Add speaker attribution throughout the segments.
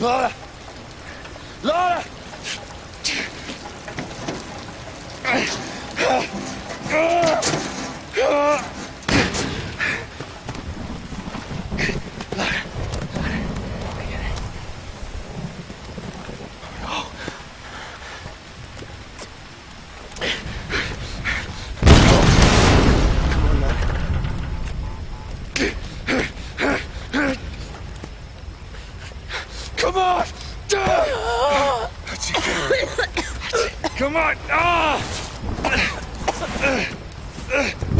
Speaker 1: Lara! Lara! Come on! Come on! Ah! Come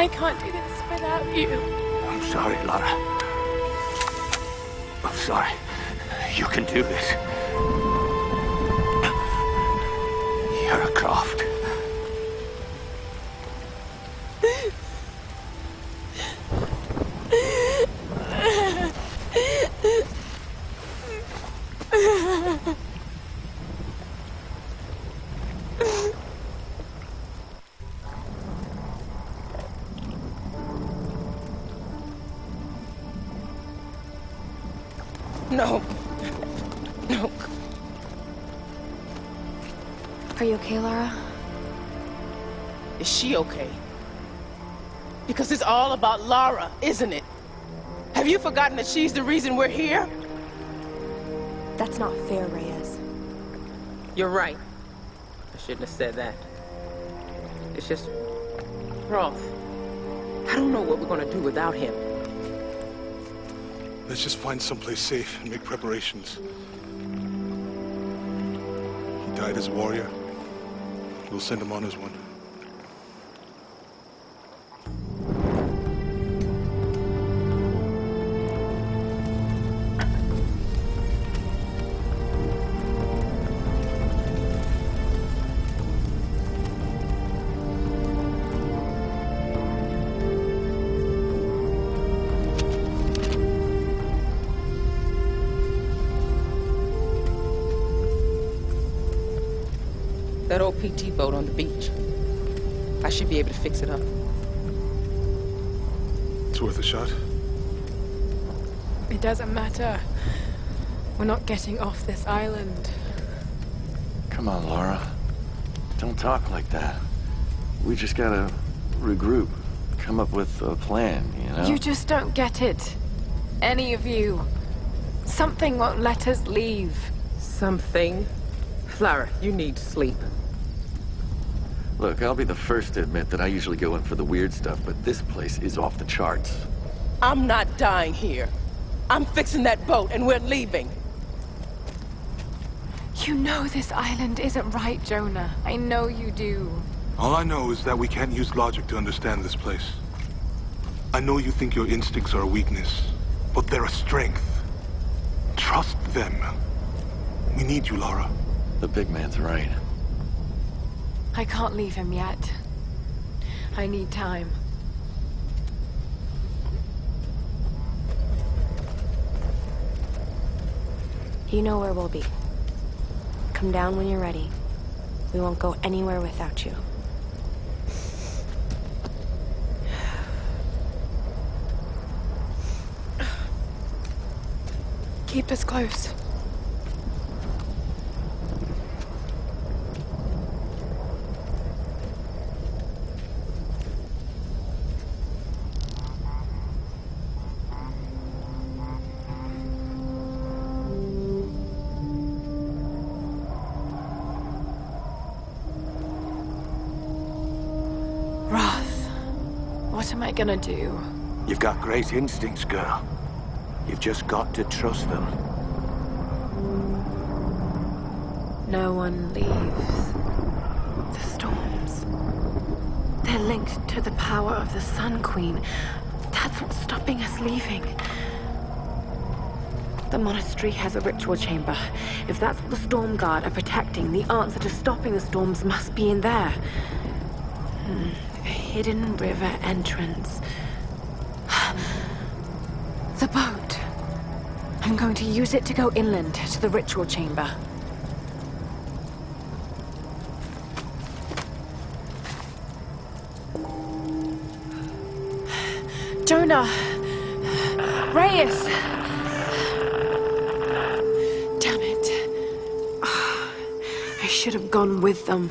Speaker 2: I can't do this without you.
Speaker 3: I'm sorry, Lara. I'm sorry. You can do this. You're a Croft.
Speaker 4: No. No.
Speaker 2: Are you okay, Lara?
Speaker 4: Is she okay? Because it's all about Lara, isn't it? Have you forgotten that she's the reason we're here?
Speaker 2: That's not fair, Reyes.
Speaker 4: You're right. I shouldn't have said that. It's just... Roth. I don't know what we're gonna do without him.
Speaker 5: Let's just find someplace safe and make preparations. He died as a warrior. We'll send him on as one.
Speaker 4: That old PT boat on the beach. I should be able to fix it up.
Speaker 5: It's worth a shot.
Speaker 2: It doesn't matter. We're not getting off this island.
Speaker 6: Come on, Lara. Don't talk like that. We just gotta regroup. Come up with a plan, you know?
Speaker 2: You just don't get it. Any of you. Something won't let us leave.
Speaker 4: Something. Lara, you need sleep.
Speaker 6: Look, I'll be the first to admit that I usually go in for the weird stuff, but this place is off the charts.
Speaker 4: I'm not dying here. I'm fixing that boat and we're leaving.
Speaker 2: You know this island isn't right, Jonah. I know you do.
Speaker 5: All I know is that we can't use logic to understand this place. I know you think your instincts are a weakness, but they're a strength. Trust them. We need you, Lara.
Speaker 6: The big man's right.
Speaker 2: I can't leave him yet. I need time.
Speaker 1: You know where we'll be. Come down when you're ready. We won't go anywhere without you.
Speaker 2: Keep us close. What am I gonna do?
Speaker 3: You've got great instincts, girl. You've just got to trust them.
Speaker 1: No one leaves. The storms. They're linked to the power of the Sun Queen. That's what's stopping us leaving. The monastery has a ritual chamber. If that's what the Storm Guard are protecting, the answer to stopping the storms must be in there. Hmm, hidden river entrance. The boat. I'm going to use it to go inland to the ritual chamber.
Speaker 2: Jonah! Reyes! Damn it.
Speaker 1: I should have gone with them.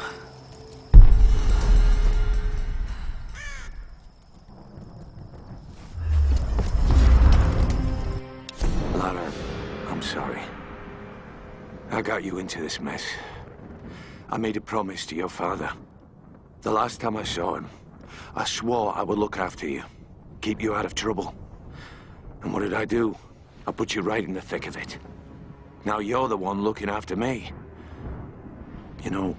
Speaker 3: I got you into this mess. I made a promise to your father. The last time I saw him, I swore I would look after you, keep you out of trouble. And what did I do? I put you right in the thick of it. Now you're the one looking after me. You know,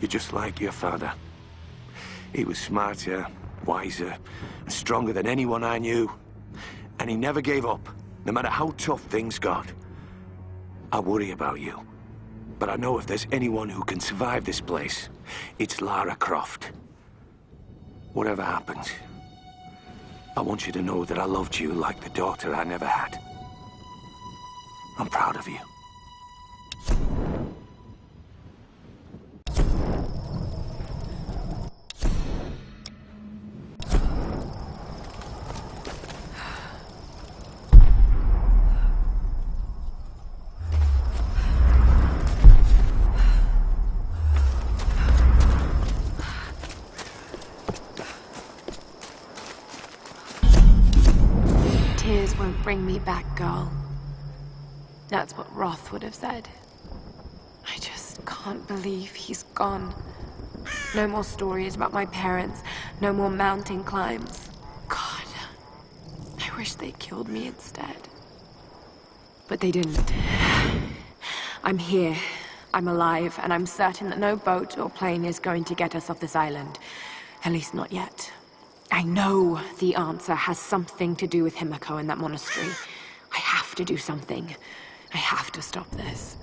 Speaker 3: you're just like your father. He was smarter, wiser, and stronger than anyone I knew. And he never gave up, no matter how tough things got. I worry about you. But I know if there's anyone who can survive this place, it's Lara Croft. Whatever happens, I want you to know that I loved you like the daughter I never had. I'm proud of you.
Speaker 1: Bring me back, girl. That's what Roth would have said. I just can't believe he's gone. No more stories about my parents, no more mountain climbs. God, I wish they killed me instead. But they didn't. I'm here. I'm alive, and I'm certain that no boat or plane is going to get us off this island. At least not yet. I know the answer has something to do with Himiko and that monastery. I have to do something. I have to stop this.